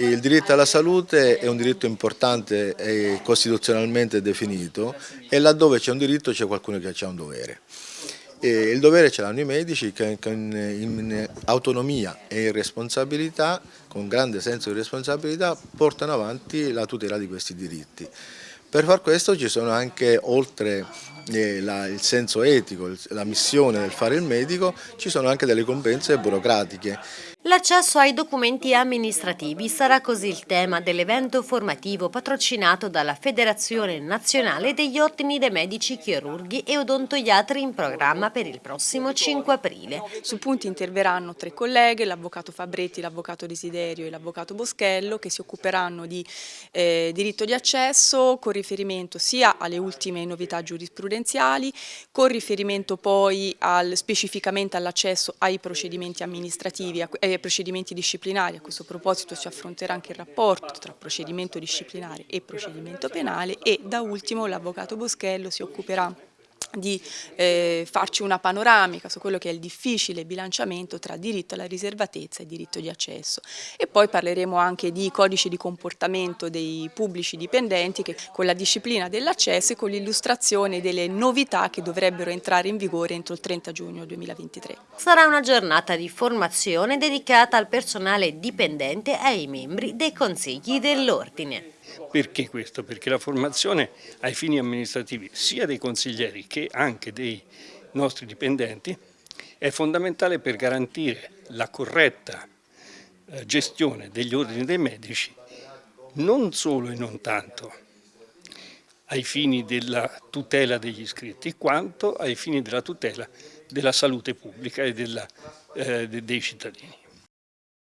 Il diritto alla salute è un diritto importante e costituzionalmente definito e laddove c'è un diritto c'è qualcuno che ha un dovere. E il dovere ce l'hanno i medici che in autonomia e in responsabilità, con grande senso di responsabilità, portano avanti la tutela di questi diritti. Per far questo ci sono anche, oltre eh, la, il senso etico, la missione del fare il medico, ci sono anche delle competenze burocratiche. L'accesso ai documenti amministrativi sarà così il tema dell'evento formativo patrocinato dalla Federazione Nazionale degli Ordini dei Medici Chirurghi e Odontoiatri in programma per il prossimo 5 aprile. Su punti interverranno tre colleghe, l'avvocato Fabretti, l'avvocato Desiderio e l'avvocato Boschello che si occuperanno di eh, diritto di accesso riferimento sia alle ultime novità giurisprudenziali, con riferimento poi al, specificamente all'accesso ai procedimenti amministrativi, eh, procedimenti disciplinari. A questo proposito si affronterà anche il rapporto tra procedimento disciplinare e procedimento penale e da ultimo l'avvocato Boschello si occuperà di eh, farci una panoramica su quello che è il difficile bilanciamento tra diritto alla riservatezza e diritto di accesso e poi parleremo anche di codici di comportamento dei pubblici dipendenti che con la disciplina dell'accesso e con l'illustrazione delle novità che dovrebbero entrare in vigore entro il 30 giugno 2023. Sarà una giornata di formazione dedicata al personale dipendente e ai membri dei consigli dell'ordine. Perché questo? Perché la formazione ai fini amministrativi sia dei consiglieri che anche dei nostri dipendenti è fondamentale per garantire la corretta eh, gestione degli ordini dei medici non solo e non tanto ai fini della tutela degli iscritti quanto ai fini della tutela della salute pubblica e della, eh, dei cittadini.